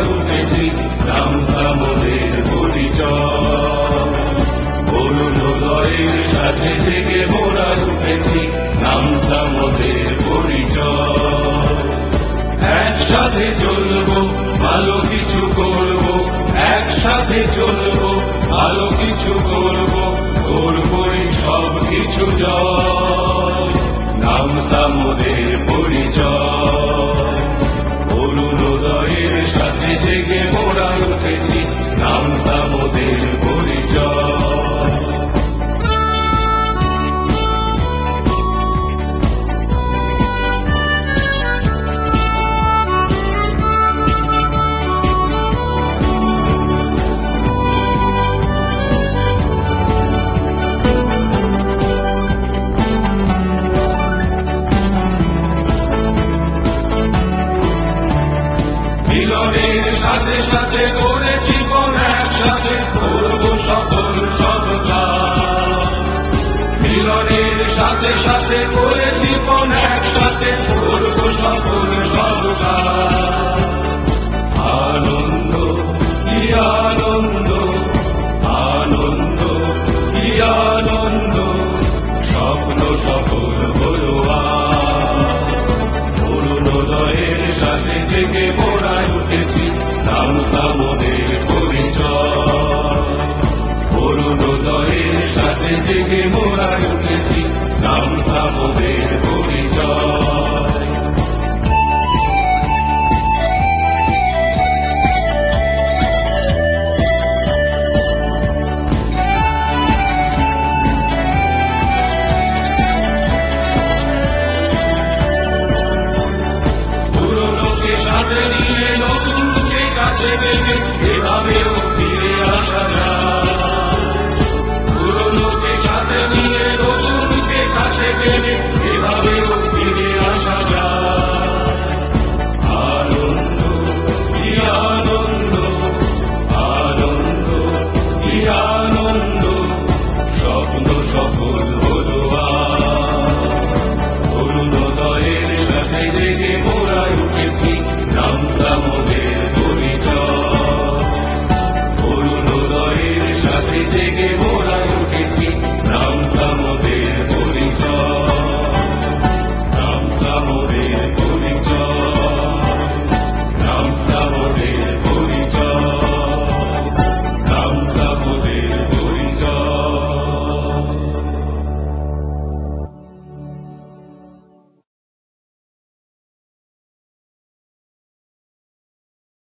উঠেছি নাম সামনের পরিচয়। সাথে জেগে মোরা উঠেছি নাম সামনের পরিচয়। একসাথে চলবো, ভালো কিছু করব, একসাথে চলবো, ভালো কিছু করব, করবই সব কিছু জয়। নাম সামদের পরিচয়। সাথে জেগে মোরা উঠেছি নাম সামদের সাথে সাথে করেছি কোন একসাথে করব সফল সব। মিলনের সাথে সাথে করেছি কোন একসাথে করব সফল সব কাজ। সাথে জেগে মোড়ায় উঠেছি। নাম সামনের পরিচয়। অরুণোদয়ের সাথে জেগে মোড়ায় উঠেছি। নাম সামনের কাছে পেতে এভাবেও